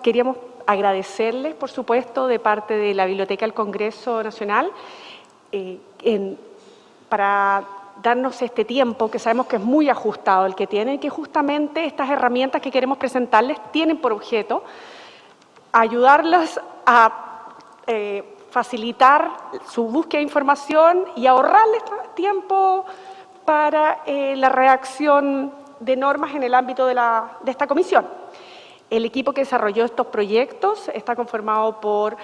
queríamos agradecerles, por supuesto, de parte de la Biblioteca del Congreso Nacional, eh, para darnos este tiempo, que sabemos que es muy ajustado el que tienen, que justamente estas herramientas que queremos presentarles tienen por objeto ayudarlas a eh, facilitar su búsqueda de información y ahorrarles tiempo para eh, la reacción de normas en el ámbito de, la, de esta comisión. El equipo que desarrolló estos proyectos está conformado por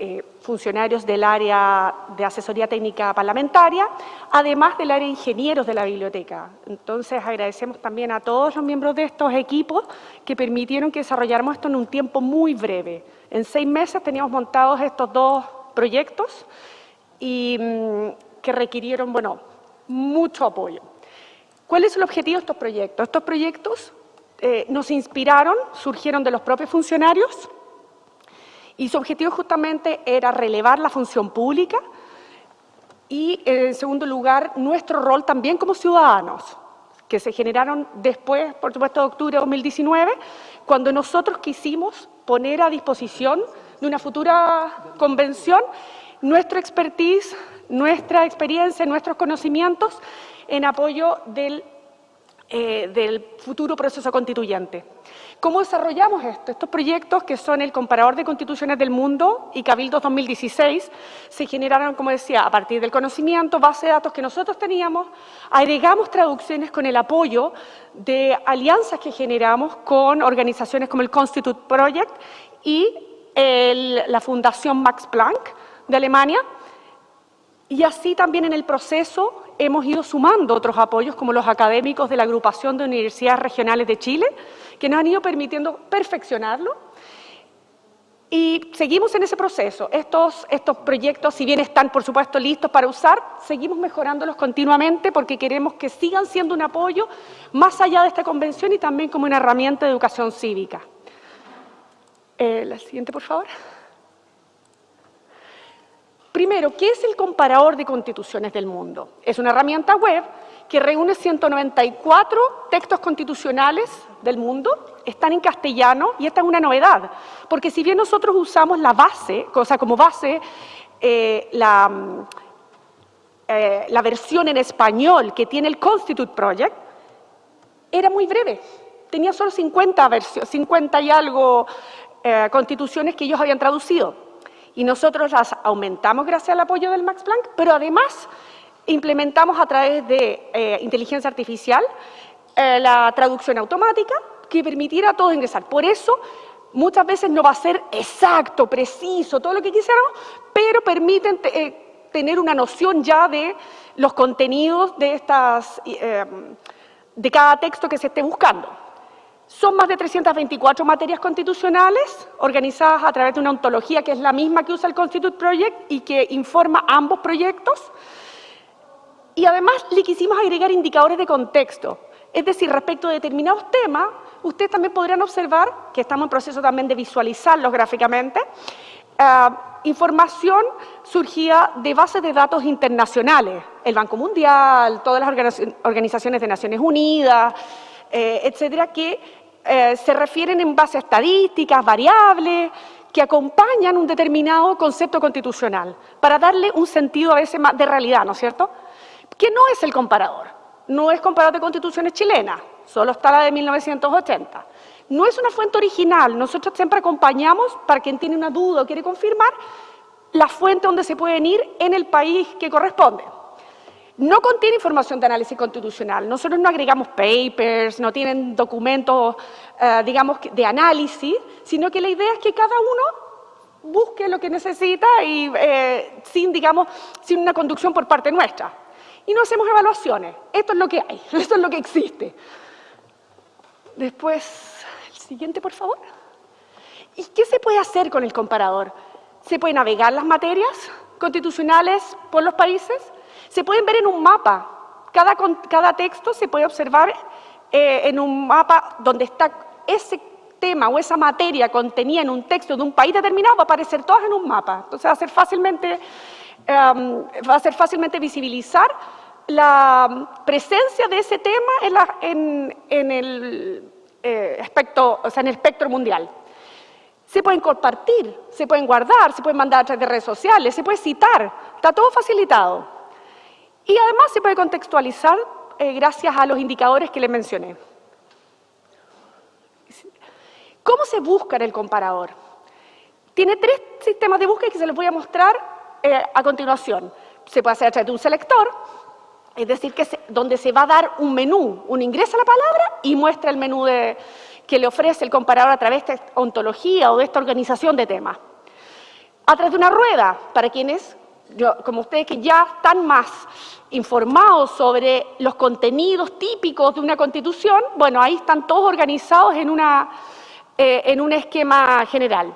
eh, funcionarios del área de asesoría técnica parlamentaria, además del área de ingenieros de la biblioteca. Entonces, agradecemos también a todos los miembros de estos equipos que permitieron que desarrolláramos esto en un tiempo muy breve. En seis meses teníamos montados estos dos proyectos y mm, que requirieron, bueno, mucho apoyo. ¿Cuál es el objetivo de estos proyectos? Estos proyectos eh, nos inspiraron, surgieron de los propios funcionarios y su objetivo justamente era relevar la función pública y, en segundo lugar, nuestro rol también como ciudadanos, que se generaron después, por supuesto, de octubre de 2019, cuando nosotros quisimos poner a disposición de una futura convención nuestra expertise, nuestra experiencia, nuestros conocimientos en apoyo del eh, del futuro proceso constituyente. ¿Cómo desarrollamos esto? Estos proyectos, que son el Comparador de Constituciones del Mundo y Cabildo 2016, se generaron, como decía, a partir del conocimiento, base de datos que nosotros teníamos, agregamos traducciones con el apoyo de alianzas que generamos con organizaciones como el Constitute Project y la Fundación Max Planck de Alemania, y así también en el proceso hemos ido sumando otros apoyos como los académicos de la Agrupación de Universidades Regionales de Chile, que nos han ido permitiendo perfeccionarlo. Y seguimos en ese proceso. Estos, proyectos, si bien están, por supuesto, listos para usar, seguimos mejorándolos continuamente porque queremos que sigan siendo un apoyo más allá de esta convención y también como una herramienta de educación cívica. Eh, la siguiente, por favor. Primero, ¿qué es el comparador de constituciones del mundo? Es una herramienta web que reúne 194 textos constitucionales del mundo, están en castellano y esta es una novedad, porque si bien nosotros usamos la base, cosa como base, eh, la, eh, la versión en español que tiene el Constitute Project, era muy breve, tenía solo 50, 50 y algo eh, constituciones que ellos habían traducido y nosotros las aumentamos gracias al apoyo del Max Planck, pero además implementamos a través de eh, inteligencia artificial eh, la traducción automática que permitiera a todos ingresar. Por eso, muchas veces no va a ser exacto, preciso, todo lo que quisiéramos, pero permiten eh, tener una noción ya de los contenidos de, estas, de cada texto que se esté buscando. Son más de 324 materias constitucionales organizadas a través de una ontología que es la misma que usa el Constitute Project y que informa ambos proyectos. Y además le quisimos agregar indicadores de contexto, es decir, respecto a determinados temas, ustedes también podrían observar, que estamos en proceso también de visualizarlos gráficamente, eh, información surgía de bases de datos internacionales, el Banco Mundial, todas las organizaciones de Naciones Unidas, eh, etcétera, que eh, se refieren en base estadísticas, variables, que acompañan un determinado concepto constitucional, para darle un sentido a veces más de realidad, ¿no es cierto? ¿Qué no es el comparador? No es comparador de constituciones chilenas, solo está la de 1980. No es una fuente original, nosotros siempre acompañamos, para quien tiene una duda o quiere confirmar, la fuente donde se pueden ir en el país que corresponde. No contiene información de análisis constitucional. Nosotros no agregamos papers, no tienen documentos, eh, digamos, de análisis, sino que la idea es que cada uno busque lo que necesita y eh, sin, digamos, sin una conducción por parte nuestra. Y no hacemos evaluaciones. Esto es lo que hay, esto es lo que existe. Después, el siguiente, por favor. ¿Y qué se puede hacer con el comparador? Se puede navegar las materias constitucionales por los países, se pueden ver en un mapa. Cada, texto se puede observar eh, en un mapa donde está ese tema o esa materia contenida en un texto de un país determinado, va a aparecer todas en un mapa. Entonces va a ser fácilmente, em, va a ser fácilmente visibilizar la presencia de ese tema en, el, eh, o sea, en el espectro mundial. Se pueden compartir, se pueden guardar, se pueden mandar a través de redes sociales, se puede citar, está todo facilitado. Y además se puede contextualizar eh, gracias a los indicadores que les mencioné. ¿Cómo se busca en el comparador? Tiene tres sistemas de búsqueda que se los voy a mostrar eh, a continuación. Se puede hacer a través de un selector, es decir, que donde se va a dar un menú, un ingreso a la palabra y muestra el menú que le ofrece el comparador a través de esta ontología o de esta organización de temas. A través de una rueda, para quienes, como ustedes que ya están más informados sobre los contenidos típicos de una constitución, bueno, ahí están todos organizados en, una, eh, en un esquema general.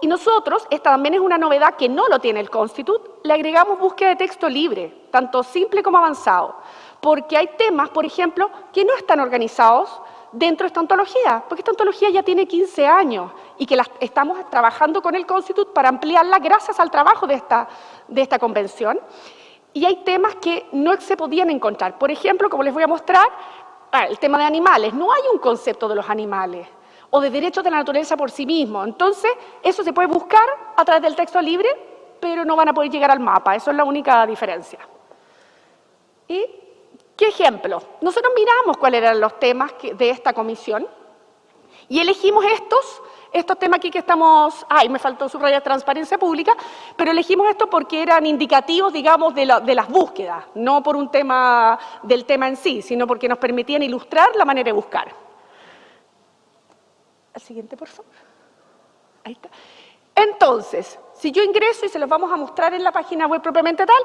Y nosotros, esta también es una novedad que no lo tiene el Constitut, le agregamos búsqueda de texto libre, tanto simple como avanzado, porque hay temas, por ejemplo, que no están organizados dentro de esta ontología, porque esta ontología ya tiene 15 años y que estamos trabajando con el Constitut para ampliarla gracias al trabajo de esta, de esta convención. Y hay temas que no se podían encontrar. Por ejemplo, como les voy a mostrar, ah, el tema de animales. No hay un concepto de los animales o de derechos de la naturaleza por sí mismo. Entonces, eso se puede buscar a través del texto libre, pero no van a poder llegar al mapa. Eso es la única diferencia. ¿Y qué ejemplo? Nosotros miramos cuáles eran los temas de esta comisión y elegimos estos, estos temas aquí que estamos... Ay, me faltó subrayar transparencia pública, pero elegimos estos porque eran indicativos, digamos, de, de las búsquedas, no por un tema del tema en sí, sino porque nos permitían ilustrar la manera de buscar. Al siguiente, por favor. Ahí está. Entonces, si yo ingreso, y se los vamos a mostrar en la página web propiamente tal,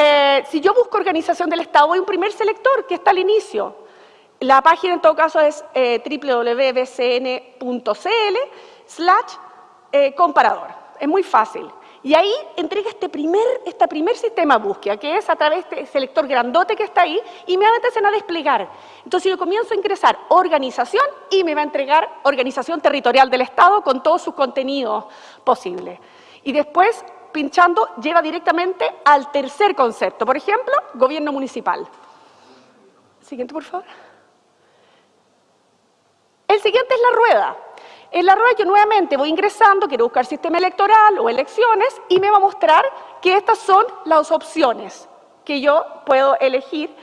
eh, si yo busco organización del Estado, a un primer selector que está al inicio. La página en todo caso es eh, www.bcn.cl slash eh, comparador. Es muy fácil. Y ahí entrega este primer, este primer sistema de búsqueda, que es a través de ese selector grandote que está ahí, y me empezar a desplegar. Entonces yo comienzo a ingresar organización y me va a entregar organización territorial del Estado con todos sus contenidos posibles. Y después, pinchando, lleva directamente al tercer concepto. Por ejemplo, gobierno municipal. Siguiente, por favor. El siguiente es la rueda. En la rueda yo nuevamente voy ingresando, quiero buscar sistema electoral o elecciones y me va a mostrar que estas son las opciones que yo puedo elegir.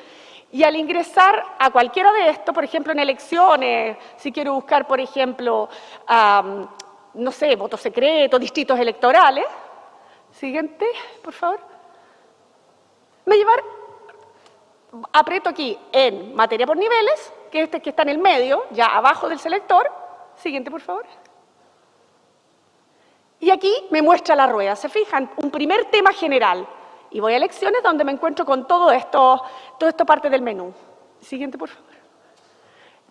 Y al ingresar a cualquiera de estos, por ejemplo en elecciones, si quiero buscar, por ejemplo, no sé, voto secreto, distritos electorales, siguiente, por favor, me llevar, aprieto aquí en materia por niveles, que este que está en el medio, ya abajo del selector, Siguiente, por favor. Y aquí me muestra la rueda. ¿Se fijan? Un primer tema general. Y voy a elecciones donde me encuentro con todo esto, todo esto parte del menú. Siguiente, por favor.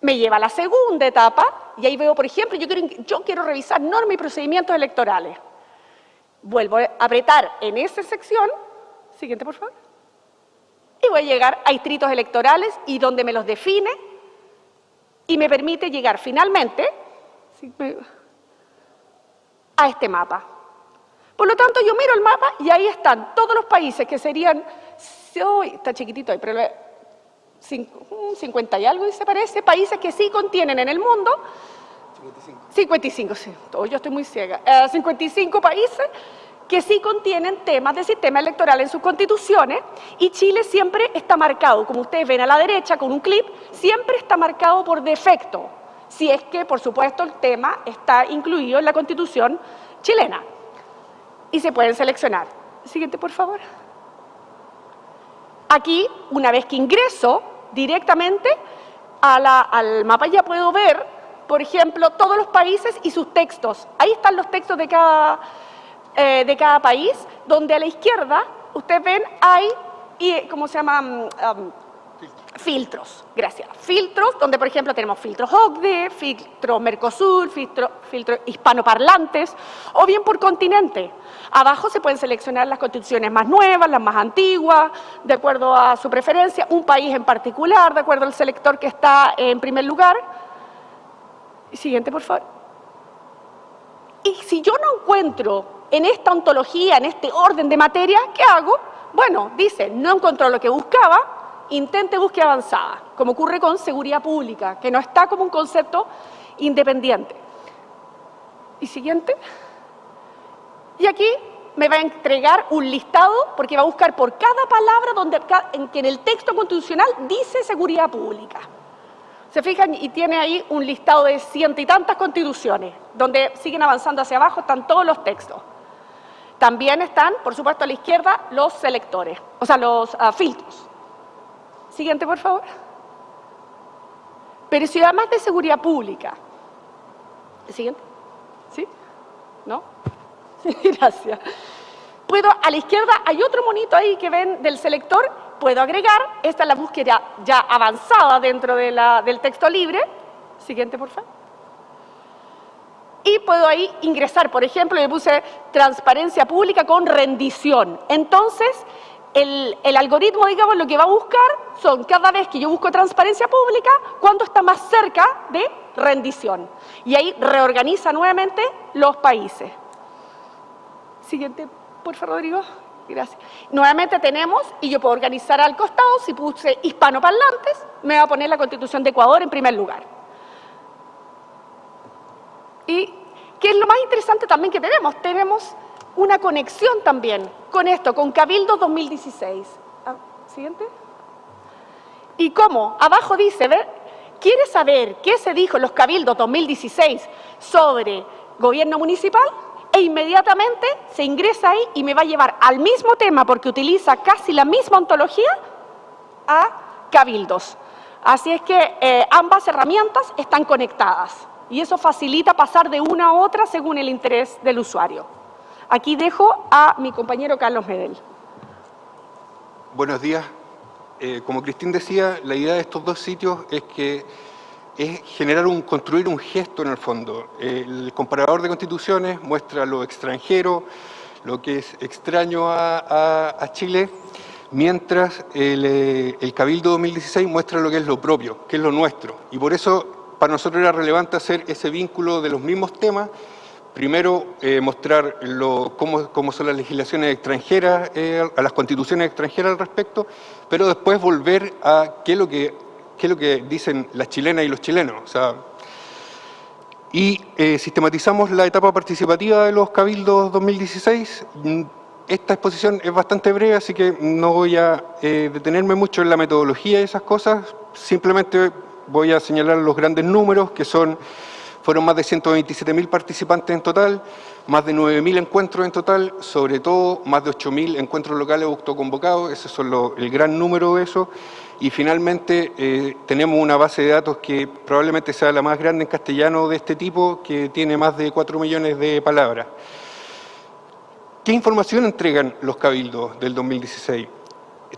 Me lleva a la segunda etapa y ahí veo, por ejemplo, yo quiero, yo quiero revisar normas y procedimientos electorales. Vuelvo a apretar en esa sección. Siguiente, por favor. Y voy a llegar a distritos electorales y donde me los define y me permite llegar finalmente a este mapa. Por lo tanto, yo miro el mapa y ahí están todos los países que serían, está chiquitito ahí, pero 50 y algo, se parece, países que sí contienen en el mundo 55. 55, sí, yo estoy muy ciega. 55 eh, países que sí contienen temas de sistema electoral en sus constituciones y Chile siempre está marcado, como ustedes ven a la derecha con un clip, siempre está marcado por defecto si es que, por supuesto, el tema está incluido en la Constitución chilena. Y se pueden seleccionar. Siguiente, por favor. Aquí, una vez que ingreso directamente al mapa, ya puedo ver, por ejemplo, todos los países y sus textos. Ahí están los textos de cada, eh, de cada país, donde a la izquierda, ustedes ven, hay, ¿cómo se llama? Mm, filtros, gracias. Filtros, donde por ejemplo tenemos filtros OCDE, filtro Mercosur, filtro, filtro hispanoparlantes, o bien por continente. Abajo se pueden seleccionar las constituciones más nuevas, las más antiguas, de acuerdo a su preferencia, un país en particular, de acuerdo al selector que está en primer lugar. Siguiente, por favor. Y si yo no encuentro en esta ontología, en este orden de materia, ¿qué hago? Bueno, dice, no encontró lo que buscaba, intente búsqueda avanzada, como ocurre con seguridad pública, que no está como un concepto independiente. Y siguiente. Y aquí me va a entregar un listado porque va a buscar por cada palabra donde, en que en el texto constitucional dice seguridad pública. Se fijan y tiene ahí un listado de ciento y tantas constituciones, donde siguen avanzando hacia abajo, están todos los textos. También están, por supuesto, a la izquierda los selectores, o sea, los ah, filtros. Siguiente, por favor. Pero si además de seguridad pública. Siguiente. ¿Sí? ¿No? Gracias. Puedo, a la izquierda hay otro monito ahí que ven del selector, puedo agregar, esta es la búsqueda ya avanzada dentro de la, del texto libre. Siguiente, por favor. Y puedo ahí ingresar, por ejemplo, le puse transparencia pública con rendición. Entonces, el, el, algoritmo, digamos, lo que va a buscar son cada vez que yo busco transparencia pública, cuánto está más cerca de rendición. Y ahí reorganiza nuevamente los países. Siguiente, por favor, Rodrigo. Gracias. Nuevamente tenemos, y yo puedo organizar al costado, si puse hispanoparlantes, me va a poner la Constitución de Ecuador en primer lugar. Y qué es lo más interesante también que tenemos, tenemos una conexión también con esto, con Cabildo 2016. Ah, Siguiente. ¿Y cómo? Abajo dice, ¿ver? ¿quiere saber qué se dijo en los Cabildos 2016 sobre gobierno municipal? E inmediatamente se ingresa ahí y me va a llevar al mismo tema, porque utiliza casi la misma ontología, a cabildos. Así es que eh, ambas herramientas están conectadas y eso facilita pasar de una a otra según el interés del usuario. Aquí dejo a mi compañero Carlos Medel. Buenos días. Eh, como Cristín decía, la idea de estos dos sitios es que es generar un, construir un gesto en el fondo. El comparador de constituciones muestra lo extranjero, lo que es extraño a, Chile, mientras el, el, Cabildo 2016 muestra lo que es lo propio, que es lo nuestro. Y por eso para nosotros era relevante hacer ese vínculo de los mismos temas, primero eh, mostrar lo, cómo, cómo, son las legislaciones extranjeras, eh, a las constituciones extranjeras al respecto, pero después volver a qué es lo que qué es lo que dicen las chilenas y los chilenos. y eh, sistematizamos la etapa participativa de los Cabildos 2016. Esta exposición es bastante breve, así que no voy a eh, detenerme mucho en la metodología y esas cosas. Simplemente voy a señalar los grandes números, que son fueron más de 127.000 participantes en total, más de 9.000 encuentros en total, sobre todo más de 8.000 encuentros locales autoconvocados, ese es el gran número de eso. Y finalmente eh, tenemos una base de datos que probablemente sea la más grande en castellano de este tipo, que tiene más de 4 millones de palabras. ¿Qué información entregan los cabildos del 2016?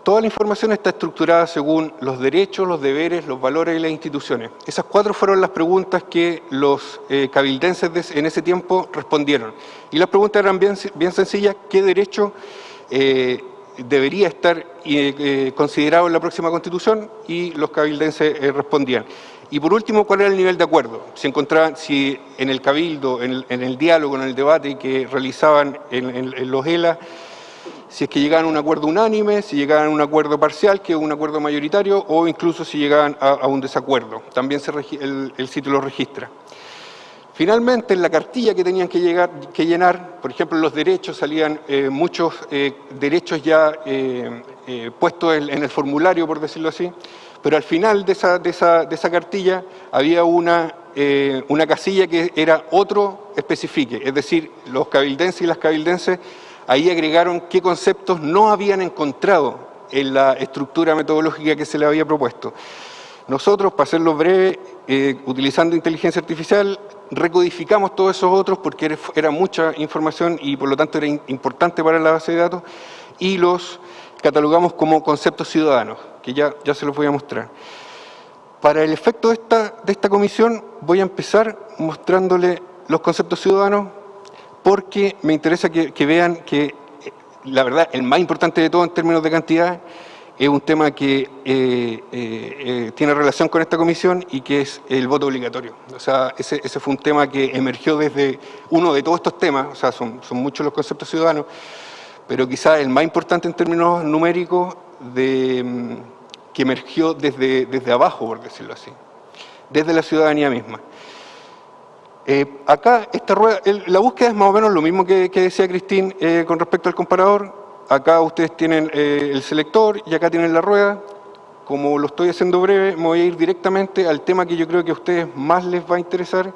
Toda la información está estructurada según los derechos, los deberes, los valores y las instituciones. Esas cuatro fueron las preguntas que los eh, cabildenses en ese tiempo respondieron. Y las preguntas eran bien, sencillas, ¿qué derecho eh, debería estar eh, considerado en la próxima Constitución? Y los cabildenses respondían. Y por último, ¿cuál era el nivel de acuerdo? Si encontraban, si en el cabildo, en el, diálogo, en el debate que realizaban en los ELA, si es que llegaban a un acuerdo unánime, si llegaban a un acuerdo parcial, que es un acuerdo mayoritario, o incluso si llegaban a, un desacuerdo. También el, sitio lo registra. Finalmente, en la cartilla que tenían que, llenar, por ejemplo, los derechos, salían eh, muchos eh, derechos ya eh, puestos en, el formulario, por decirlo así, pero al final de esa, cartilla había una, una casilla que era otro especifique, es decir, los cabildenses y las cabildenses ahí agregaron qué conceptos no habían encontrado en la estructura metodológica que se le había propuesto. Nosotros, para hacerlo breve, eh, utilizando inteligencia artificial, recodificamos todos esos otros porque era mucha información y por lo tanto era importante para la base de datos y los catalogamos como conceptos ciudadanos, que ya, ya se los voy a mostrar. Para el efecto de esta, de esta comisión voy a empezar mostrándole los conceptos ciudadanos porque me interesa que, vean que, eh, la verdad, el más importante de todo en términos de cantidad es un tema que eh, eh, tiene relación con esta comisión y que es el voto obligatorio. O sea, ese, fue un tema que emergió desde uno de todos estos temas, o sea, son, muchos los conceptos ciudadanos, pero quizá el más importante en términos numéricos mm, que emergió desde, desde abajo, por decirlo así, desde la ciudadanía misma. Eh, acá, esta rueda, la búsqueda es más o menos lo mismo que, decía Cristín eh, con respecto al comparador. Acá ustedes tienen eh, el selector y acá tienen la rueda. Como lo estoy haciendo breve, me voy a ir directamente al tema que yo creo que a ustedes más les va a interesar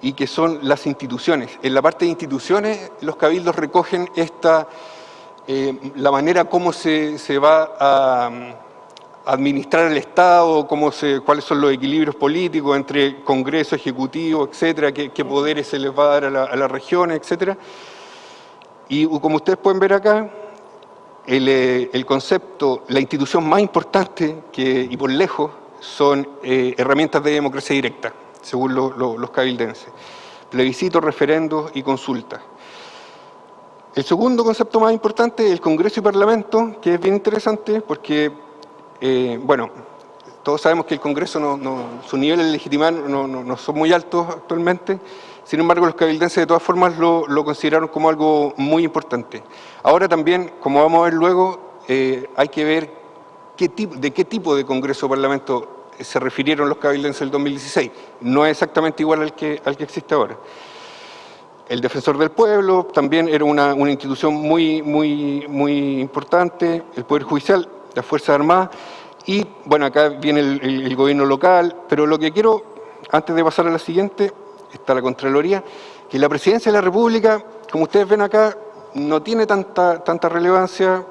y que son las instituciones. En la parte de instituciones, los cabildos recogen esta, la manera como se, se va a administrar el Estado, cómo se, cuáles son los equilibrios políticos entre Congreso, Ejecutivo, etcétera, qué, poderes se les va a dar a, la, las regiones, etcétera. Y como ustedes pueden ver acá, el, eh, concepto, la institución más importante que, y por lejos son eh, herramientas de democracia directa, según los cabildenses. Plebiscito, referendos y consultas. El segundo concepto más importante es el Congreso y Parlamento, que es bien interesante porque eh, bueno, todos sabemos que el Congreso, no, sus niveles de legitimidad no, son muy altos actualmente, sin embargo los cabildenses de todas formas lo, consideraron como algo muy importante. Ahora también, como vamos a ver luego, eh, hay que ver qué tipo, de qué tipo de Congreso o Parlamento se refirieron los cabildenses del 2016. No es exactamente igual al que, al que existe ahora. El Defensor del Pueblo también era una, una institución muy, muy, muy importante, el Poder Judicial las Fuerzas Armadas, y bueno, acá viene el, gobierno local, pero lo que quiero, antes de pasar a la siguiente, está la Contraloría, que la Presidencia de la República, como ustedes ven acá, no tiene tanta, tanta relevancia,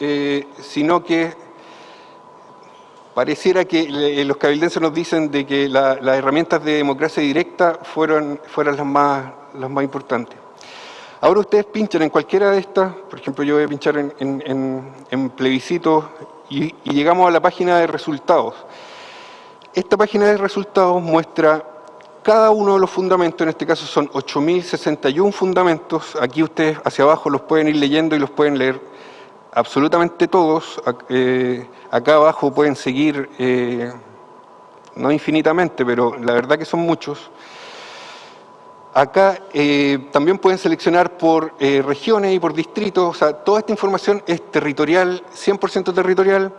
eh, sino que pareciera que los cabildenses nos dicen de que las herramientas de democracia directa fueron, fueron las, más, las más importantes. Ahora ustedes pinchan en cualquiera de estas, por ejemplo yo voy a pinchar en, en, en, y, llegamos a la página de resultados. Esta página de resultados muestra cada uno de los fundamentos, en este caso son 8.061 fundamentos, aquí ustedes hacia abajo los pueden ir leyendo y los pueden leer absolutamente todos, eh, acá abajo pueden seguir, eh, no infinitamente, pero la verdad que son muchos, Acá eh, también pueden seleccionar por eh, regiones y por distritos, o sea, toda esta información es territorial, 100% territorial.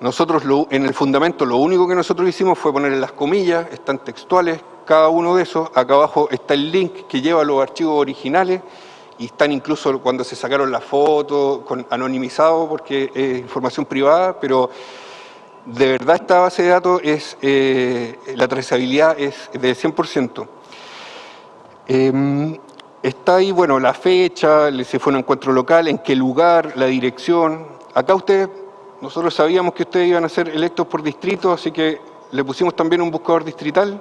Nosotros en el fundamento lo único que nosotros hicimos fue poner las comillas, están textuales cada uno de esos. Acá abajo está el link que lleva los archivos originales y están incluso cuando se sacaron la foto con, anonimizado porque es información privada, pero de verdad esta base de datos es, eh, la trazabilidad es de 100%. Em, está ahí, bueno, la fecha, si fue un encuentro local, en qué lugar, la dirección. Acá ustedes, nosotros sabíamos que ustedes iban a ser electos por distrito, así que le pusimos también un buscador distrital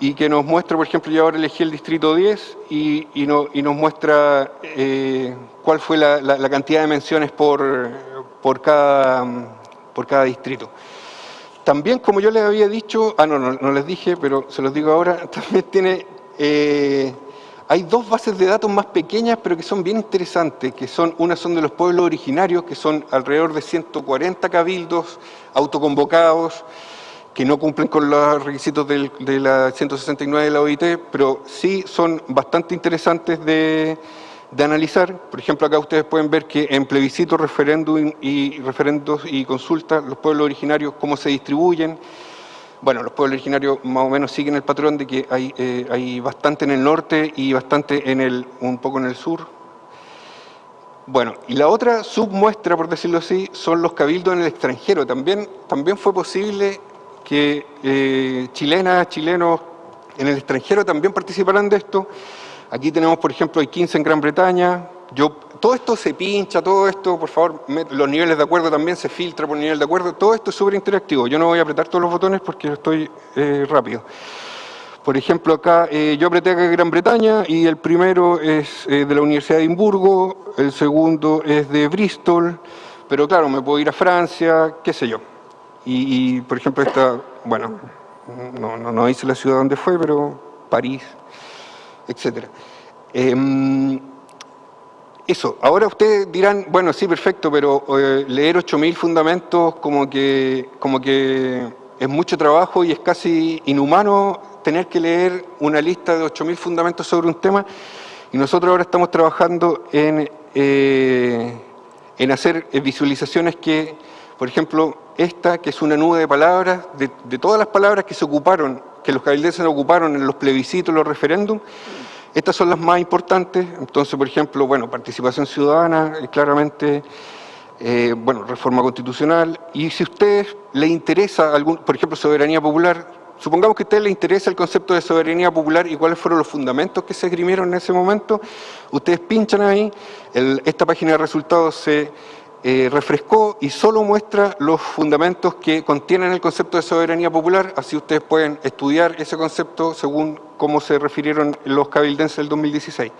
y que nos muestra, por ejemplo, yo ahora elegí el distrito 10 y, nos muestra eh, cuál fue la, cantidad de menciones por, cada, por cada distrito. También, como yo les había dicho, ah, no, no les dije, pero se los digo ahora, también tiene eh, hay dos bases de datos más pequeñas, pero que son bien interesantes, que son, una son de los pueblos originarios, que son alrededor de 140 cabildos autoconvocados, que no cumplen con los requisitos de la 169 de la OIT, pero sí son bastante interesantes de, analizar. Por ejemplo, acá ustedes pueden ver que en plebiscito, referéndum y referendos y consultas, los pueblos originarios, cómo se distribuyen, bueno, los pueblos originarios más o menos siguen el patrón de que hay, eh, hay bastante en el norte y bastante en el, un poco en el sur. Bueno, y la otra submuestra, por decirlo así, son los cabildos en el extranjero. También, también fue posible que eh, chilenas, chilenos en el extranjero también participaran de esto. Aquí tenemos, por ejemplo, hay 15 en Gran Bretaña, yo, todo esto se pincha, todo esto, por favor, los niveles de acuerdo también se filtra por nivel de acuerdo, todo esto es súper interactivo. Yo no voy a apretar todos los botones porque estoy eh, rápido. Por ejemplo, acá eh, yo apreté acá Gran Bretaña y el primero es eh, de la Universidad de Edimburgo, el segundo es de Bristol, pero claro, me puedo ir a Francia, qué sé yo. Y, por ejemplo, esta, bueno, no, no, hice la ciudad donde fue, pero París, etcétera. Eso, ahora ustedes dirán, bueno, sí, perfecto, pero eh, leer 8.000 fundamentos como que, como que es mucho trabajo y es casi inhumano tener que leer una lista de 8.000 fundamentos sobre un tema. Y nosotros ahora estamos trabajando en, eh, en hacer visualizaciones que, por ejemplo, esta que es una nube de palabras, de, de todas las palabras que se ocuparon que los cabildenses ocuparon en los plebiscitos, los referéndums, estas son las más importantes. Entonces, por ejemplo, bueno, participación ciudadana, eh, claramente, eh, bueno, reforma constitucional. Y si a ustedes les interesa, algún, por ejemplo, soberanía popular, supongamos que a ustedes les interesa el concepto de soberanía popular y cuáles fueron los fundamentos que se esgrimieron en ese momento, ustedes pinchan ahí, esta página de resultados se eh, refrescó y solo muestra los fundamentos que contienen el concepto de soberanía popular, así ustedes pueden estudiar ese concepto según cómo se refirieron los cabildenses del 2016.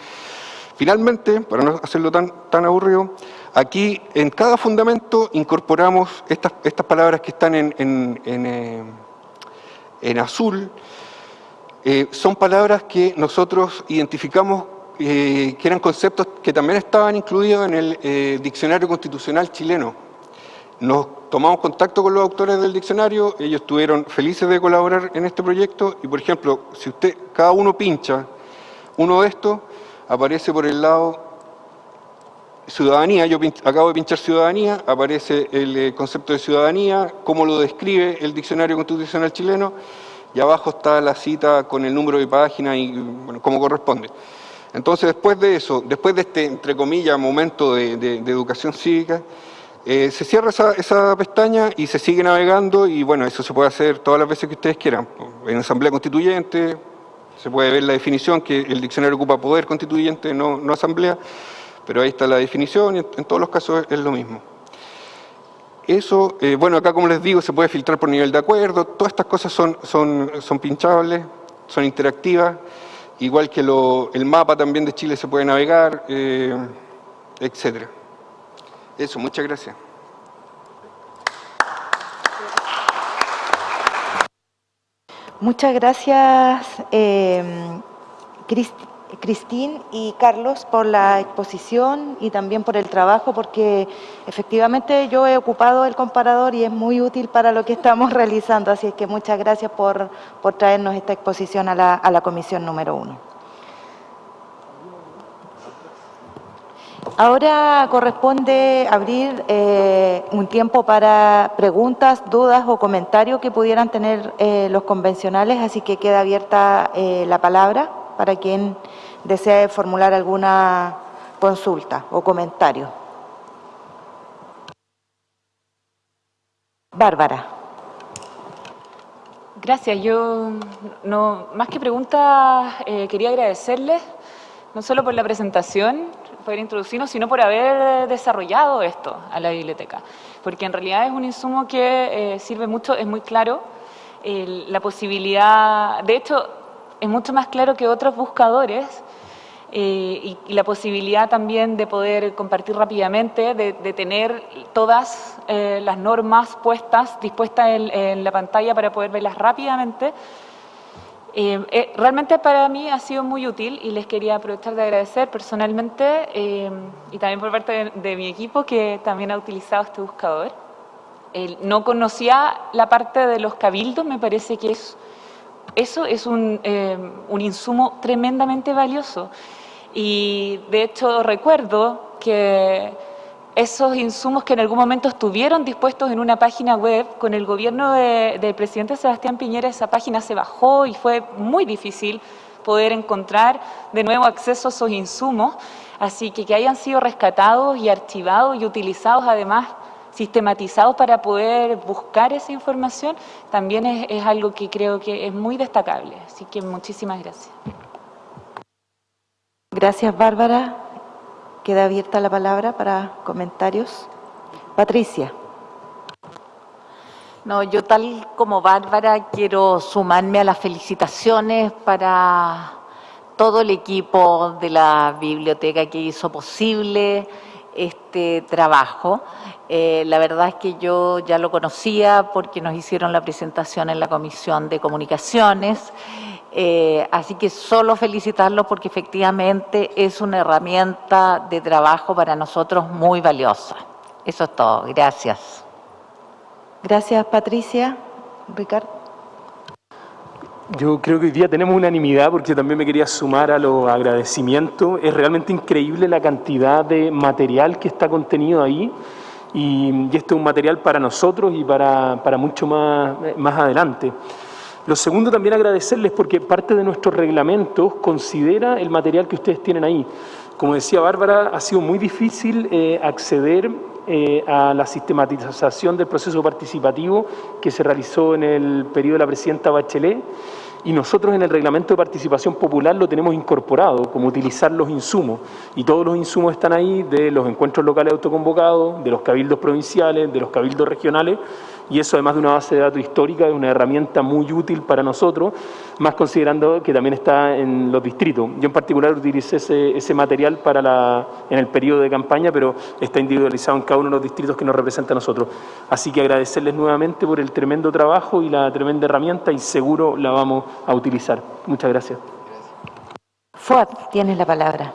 Finalmente, para no hacerlo tan, tan aburrido, aquí en cada fundamento incorporamos estas, estas palabras que están en, en, en, eh, azul, eh, son palabras que nosotros identificamos eh, que eran conceptos que también estaban incluidos en el diccionario constitucional chileno. Nos tomamos contacto con los autores del diccionario, ellos estuvieron felices de colaborar en este proyecto y, por ejemplo, si usted, cada uno pincha uno de estos, aparece por el lado ciudadanía, yo acabo de pinchar ciudadanía, aparece el eh, concepto de ciudadanía, cómo lo describe el diccionario constitucional chileno, y abajo está la cita con el número de página y bueno, cómo corresponde. Entonces, después de eso, después de este, entre comillas, momento de, educación cívica, eh, se cierra esa, pestaña y se sigue navegando y bueno, eso se puede hacer todas las veces que ustedes quieran. En asamblea constituyente se puede ver la definición que el diccionario ocupa poder constituyente, no, asamblea, pero ahí está la definición y en, todos los casos es, lo mismo. Eso, eh, bueno, acá como les digo, se puede filtrar por nivel de acuerdo, todas estas cosas son, son, son pinchables, son interactivas, igual que el mapa también de Chile se puede navegar, eh, etcétera. Eso, muchas gracias. Muchas gracias, eh, Cristín y Carlos por la exposición y también por el trabajo, porque efectivamente yo he ocupado el comparador y es muy útil para lo que estamos realizando, así que muchas gracias por, traernos esta exposición a la, comisión número uno. Ahora corresponde abrir eh, un tiempo para preguntas, dudas o comentarios que pudieran tener eh, los convencionales, así que queda abierta eh, la palabra para quien desee formular alguna consulta o comentario. Bárbara. Gracias. Yo, no, más que preguntas, quería agradecerles, no solo por la presentación, por introducirnos, sino por haber desarrollado esto a la biblioteca. Porque en realidad es un insumo que eh, sirve mucho, es muy claro, la posibilidad, de hecho, es mucho más claro que otros buscadores eh, y, la posibilidad también de poder compartir rápidamente, de, tener todas eh, las normas puestas, dispuestas en, la pantalla para poder verlas rápidamente. Eh, realmente para mí ha sido muy útil y les quería aprovechar de agradecer personalmente y también por parte de, de, mi equipo que también ha utilizado este buscador. no conocía la parte de los cabildos, me parece que es eso es un, un, insumo tremendamente valioso y de hecho recuerdo que esos insumos que en algún momento estuvieron dispuestos en una página web, con el gobierno del presidente Sebastián Piñera esa página se bajó y fue muy difícil poder encontrar de nuevo acceso a esos insumos, así que que hayan sido rescatados y archivados y utilizados además sistematizados para poder buscar esa información, también es, es algo que creo que es muy destacable. Así que muchísimas gracias. Gracias, Bárbara. Queda abierta la palabra para comentarios. Patricia. No, yo tal como Bárbara quiero sumarme a las felicitaciones para todo el equipo de la biblioteca que hizo posible este trabajo. Eh, la verdad es que yo ya lo conocía porque nos hicieron la presentación en la Comisión de Comunicaciones eh, así que solo felicitarlo porque efectivamente es una herramienta de trabajo para nosotros muy valiosa. Eso es todo. Gracias. Gracias, Patricia. Ricardo. Yo creo que hoy día tenemos unanimidad porque también me quería sumar a los agradecimientos. Es realmente increíble la cantidad de material que está contenido ahí y, esto es un material para nosotros y para, para mucho más, más adelante. Lo segundo, también agradecerles porque parte de nuestros reglamentos considera el material que ustedes tienen ahí. Como decía Bárbara, ha sido muy difícil eh, acceder eh, a la sistematización del proceso participativo que se realizó en el periodo de la presidenta Bachelet y nosotros en el reglamento de participación popular lo tenemos incorporado, como utilizar los insumos. Y todos los insumos están ahí de los encuentros locales autoconvocados, de los cabildos provinciales, de los cabildos regionales, y eso además de una base de datos histórica es una herramienta muy útil para nosotros, más considerando que también está en los distritos. Yo en particular utilicé ese, material para la, en el periodo de campaña, pero está individualizado en cada uno de los distritos que nos representa a nosotros. Así que agradecerles nuevamente por el tremendo trabajo y la tremenda herramienta y seguro la vamos a utilizar. Muchas gracias. Fuad, tienes la palabra.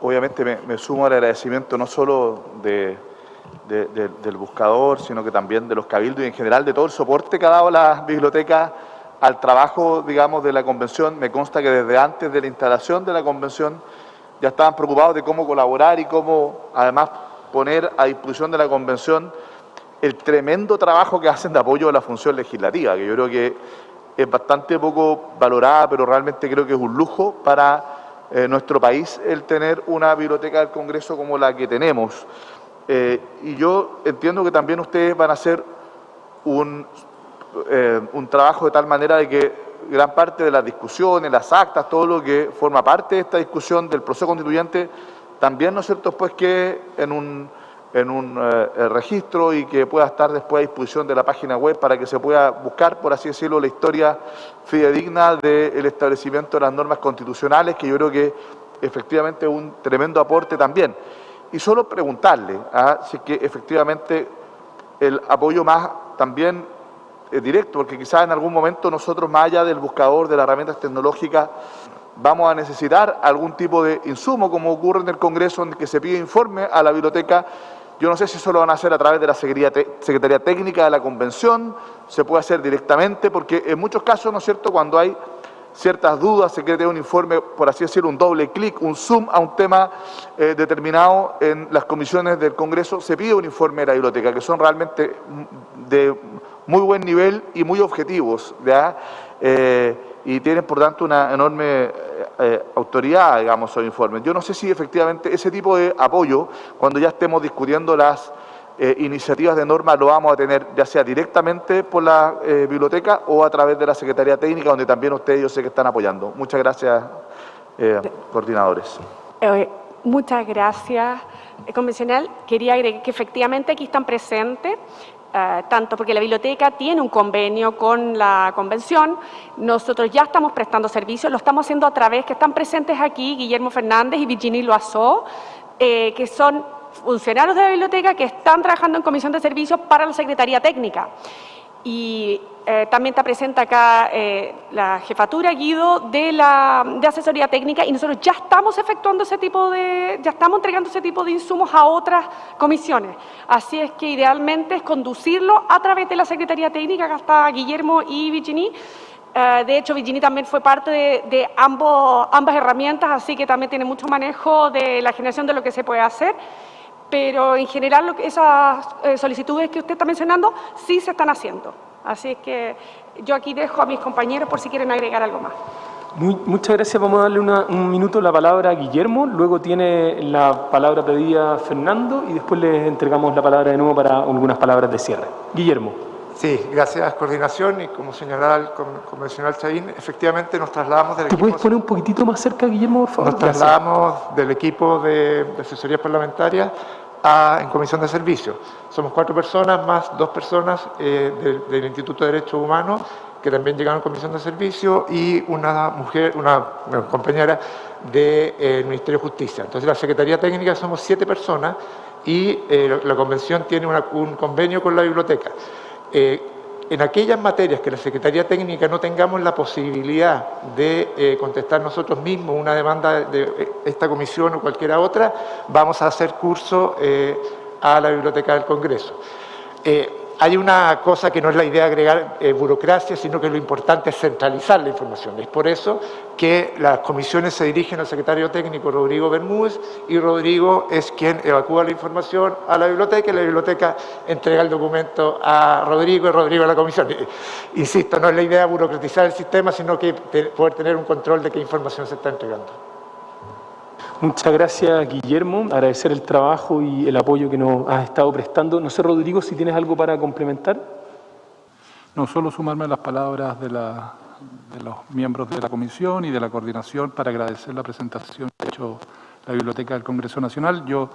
Obviamente me sumo al agradecimiento no solo de del buscador, sino que también de los cabildos y en general de todo el soporte que ha dado la biblioteca al trabajo, digamos, de la convención. Me consta que desde antes de la instalación de la convención ya estaban preocupados de cómo colaborar y cómo, además, poner a disposición de la convención el tremendo trabajo que hacen de apoyo a la función legislativa, que yo creo que es bastante poco valorada, pero realmente creo que es un lujo para eh, nuestro país el tener una biblioteca del Congreso como la que tenemos. Eh, y yo entiendo que también ustedes van a hacer un, eh, un trabajo de tal manera de que gran parte de las discusiones, las actas, todo lo que forma parte de esta discusión del proceso constituyente, también, ¿no es cierto?, pues que en un, en un eh, registro y que pueda estar después a disposición de la página web para que se pueda buscar, por así decirlo, la historia fidedigna del establecimiento de las normas constitucionales, que yo creo que efectivamente es un tremendo aporte también y solo preguntarle ¿ah? si que efectivamente el apoyo más también es directo, porque quizás en algún momento nosotros, más allá del buscador de las herramientas tecnológicas, vamos a necesitar algún tipo de insumo, como ocurre en el Congreso, en que se pide informe a la biblioteca. Yo no sé si eso lo van a hacer a través de la Secretaría Técnica de la Convención, se puede hacer directamente, porque en muchos casos, ¿no es cierto?, cuando hay ciertas dudas, se quiere tener un informe, por así decirlo, un doble clic, un zoom a un tema eh, determinado en las comisiones del Congreso, se pide un informe de la biblioteca, que son realmente de muy buen nivel y muy objetivos, eh, y tienen, por tanto, una enorme eh, autoridad, digamos, esos informes. Yo no sé si efectivamente ese tipo de apoyo, cuando ya estemos discutiendo las eh, iniciativas de norma lo vamos a tener ya sea directamente por la eh, biblioteca o a través de la Secretaría Técnica, donde también ustedes yo sé que están apoyando. Muchas gracias, eh, coordinadores. muchas gracias, convencional. Quería agregar que efectivamente aquí están presentes tanto porque la biblioteca tiene un convenio con la convención, nosotros ya estamos prestando servicios, lo estamos haciendo a través, que están presentes aquí Guillermo Fernández y Virginie Loazó, que son funcionarios de la biblioteca que están trabajando en comisión de servicios para la Secretaría Técnica. Y eh, también está presente acá eh, la jefatura Guido de la de asesoría técnica y nosotros ya estamos efectuando ese tipo de, ya estamos entregando ese tipo de insumos a otras comisiones. Así es que idealmente es conducirlo a través de la Secretaría Técnica, acá está Guillermo y Virginie, eh, de hecho, Virginie también fue parte de, de ambos, ambas herramientas, así que también tiene mucho manejo de la generación de lo que se puede hacer pero en general esas eh, solicitudes que usted está mencionando sí se están haciendo. Así es que yo aquí dejo a mis compañeros por si quieren agregar algo más. muchas gracias. Vamos a darle un minuto la palabra a Guillermo, luego tiene la palabra pedida Fernando y después les entregamos la palabra de nuevo para algunas palabras de cierre. Guillermo. Sí, gracias coordinación y como señalaba el convencional Chaín, efectivamente nos trasladamos del ¿Te puedes poner un poquitito más cerca, Guillermo, por favor? Nos trasladamos del equipo de, de asesoría parlamentaria en comisión de servicios. Somos cuatro personas más dos personas eh, del, Instituto de Derechos Humanos que también llegaron a comisión de servicio y una mujer, una compañera del eh, Ministerio de Justicia. Entonces la Secretaría Técnica somos siete personas y eh, la convención tiene un convenio con la biblioteca en aquellas materias que la Secretaría Técnica no tengamos la posibilidad de eh, contestar nosotros mismos una demanda de eh, esta comisión o cualquiera otra, vamos a hacer curso eh, a la Biblioteca del Congreso. Hay una cosa que no es la idea de agregar eh, burocracia, sino que lo importante es centralizar la información. Es por eso que las comisiones se dirigen al secretario técnico Rodrigo Bermúdez y Rodrigo es quien evacúa la información a la biblioteca y la biblioteca entrega el documento a Rodrigo y Rodrigo a la comisión. Eh, Insisto, no es la idea de burocratizar el sistema, sino que poder tener un control de qué información se está entregando. Muchas gracias, Guillermo. Agradecer el trabajo y el apoyo que nos has estado prestando. No sé, Rodrigo, si tienes algo para complementar. No solo sumarme a las palabras de, la- de los miembros de la comisión y de la coordinación para agradecer la presentación que ha hecho la Biblioteca del Congreso Nacional. Yo,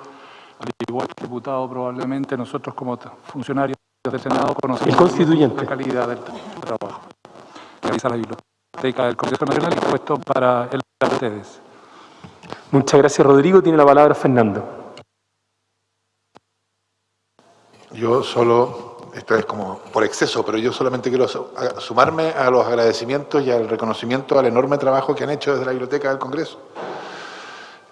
al igual que diputado, probablemente nosotros como funcionarios del Senado conocemos El constituyente. la calidad del tra- trabajo que realiza la Biblioteca del Congreso Nacional y puesto para el de ustedes. Muchas gracias, Rodrigo. Tiene la palabra Fernando. Yo solo, esto es como por exceso, pero yo solamente quiero sumarme a los agradecimientos y al reconocimiento al enorme trabajo que han hecho desde la Biblioteca del Congreso.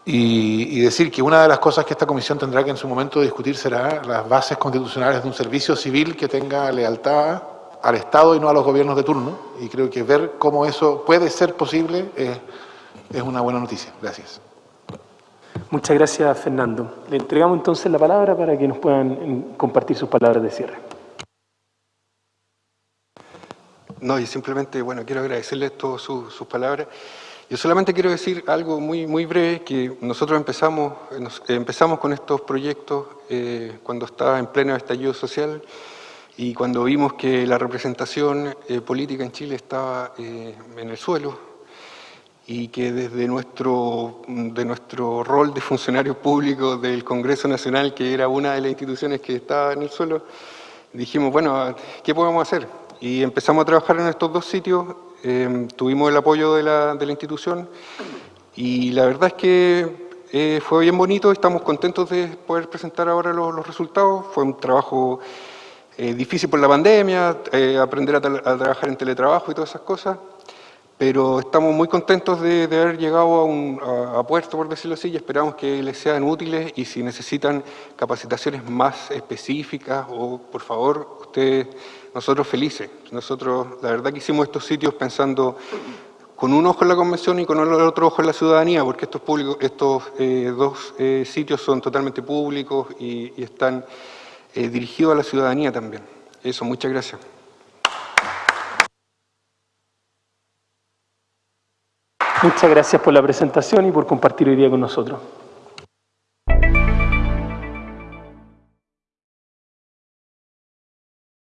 Y, decir que una de las cosas que esta comisión tendrá que en su momento discutir será las bases constitucionales de un servicio civil que tenga lealtad al Estado y no a los gobiernos de turno. Y creo que ver cómo eso puede ser posible es una buena noticia. Gracias. Muchas gracias, Fernando. Le entregamos entonces la palabra para que nos puedan compartir sus palabras de cierre. No, y simplemente, bueno, quiero agradecerles todas sus, sus palabras. Yo solamente quiero decir algo muy, muy breve, que nosotros empezamos, empezamos con estos proyectos eh, cuando estaba en pleno estallido social y cuando vimos que la representación eh, política en Chile estaba eh, en el suelo y que desde nuestro, de nuestro rol de funcionarios públicos del Congreso Nacional, que era una de las instituciones que estaba en el suelo, dijimos, bueno, ¿qué podemos hacer? Y empezamos a trabajar en estos dos sitios, eh, tuvimos el apoyo de la, de la institución y la verdad es que eh, fue bien bonito, estamos contentos de poder presentar ahora los, resultados, fue un trabajo eh, difícil por la pandemia, eh, aprender a trabajar en teletrabajo y todas esas cosas, pero estamos muy contentos de, haber llegado a, un, puerto, por decirlo así, y esperamos que les sean útiles y si necesitan capacitaciones más específicas o, por favor, ustedes, nosotros felices. Nosotros, la verdad que hicimos estos sitios pensando con un ojo en la convención y con el otro ojo en la ciudadanía, porque estos, públicos, estos eh, dos eh, sitios son totalmente públicos y, y están eh, dirigidos a la ciudadanía también. Eso, muchas gracias. Muchas gracias por la presentación y por compartir hoy día con nosotros.